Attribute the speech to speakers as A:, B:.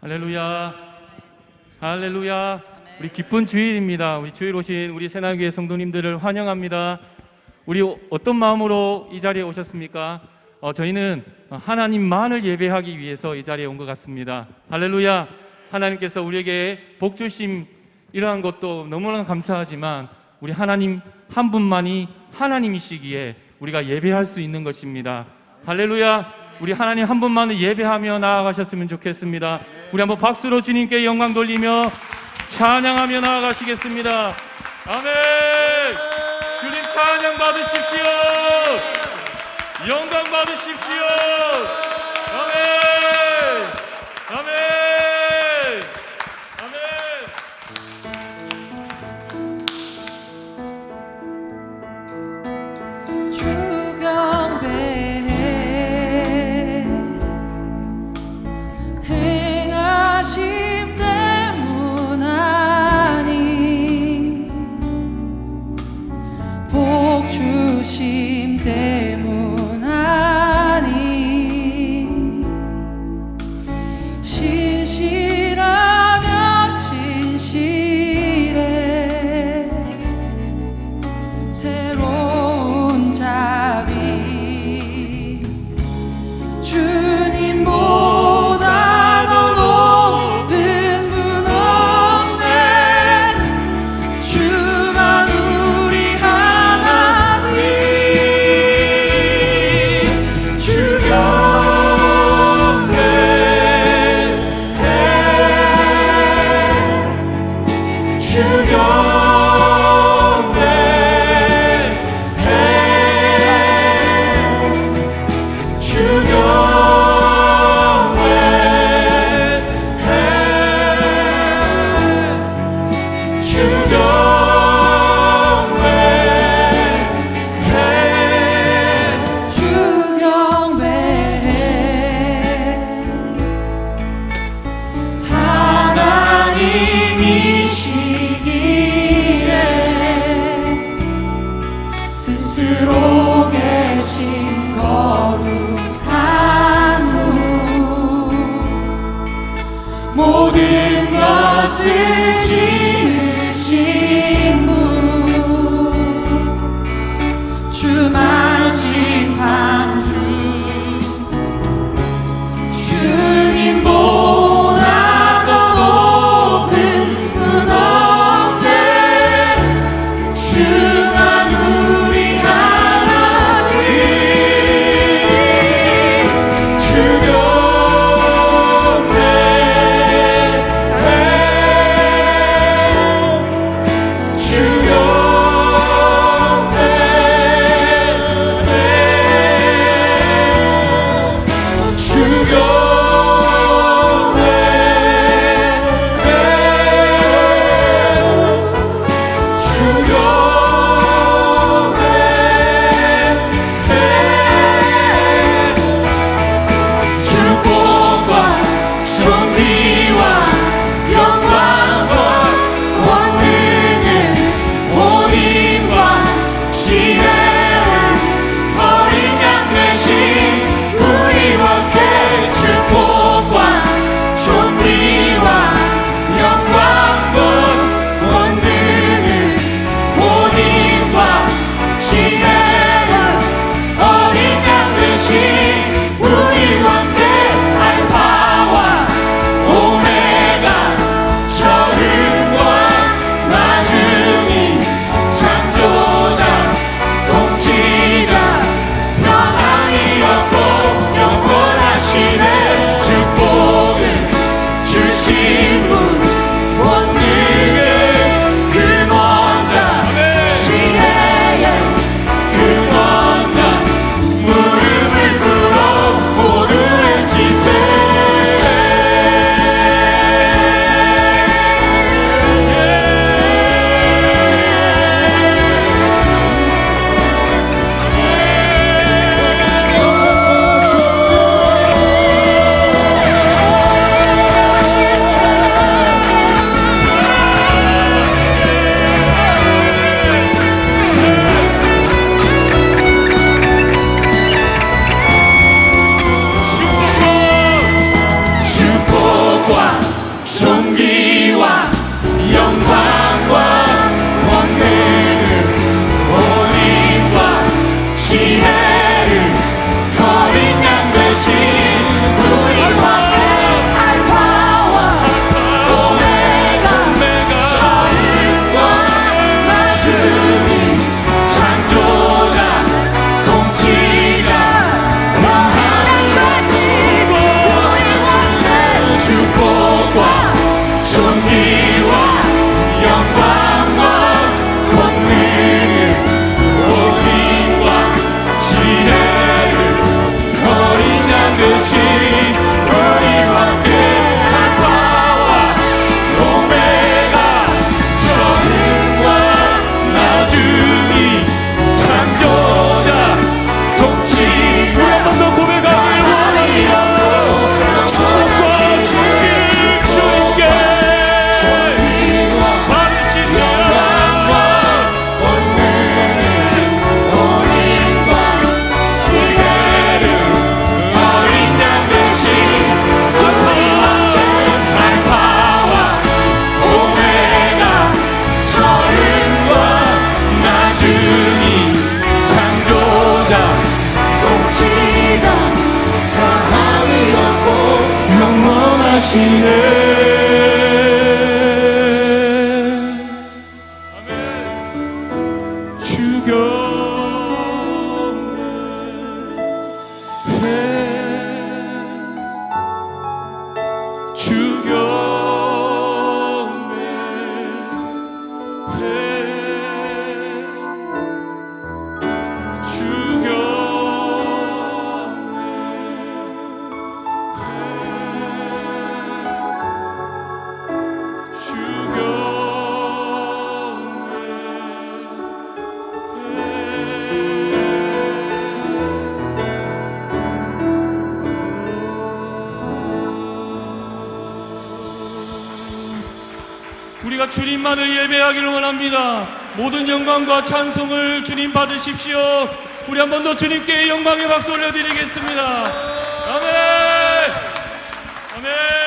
A: 할렐루야. 할렐루야. 우리 기쁜 주일입니다. 우리 주일 오신 우리 새나교회 성도님들을 환영합니다. 우리 어떤 마음으로 이 자리에 오셨습니까? 어, 저희는 하나님만을 예배하기 위해서 이 자리에 온 것 같습니다. 할렐루야. 하나님께서 우리에게 복 주심 이러한 것도 너무나 감사하지만 우리 하나님 한 분만이 하나님이시기에 우리가 예배할 수 있는 것입니다. 할렐루야. 우리 하나님 한 분만을 예배하며 나아가셨으면 좋겠습니다. 우리 한번 박수로 주님께 영광 돌리며 찬양하며 나아가시겠습니다. 아멘. 주님 찬양 받으십시오. 영광 받으십시오.
B: 것
A: 아멘. 우리가 주님만을 예배하기를 원합니다. 모든 영광과 찬송을 주님 받으십시오. 우리 한 번 더 주님께 영광의 박수 올려드리겠습니다. 아멘. 아멘.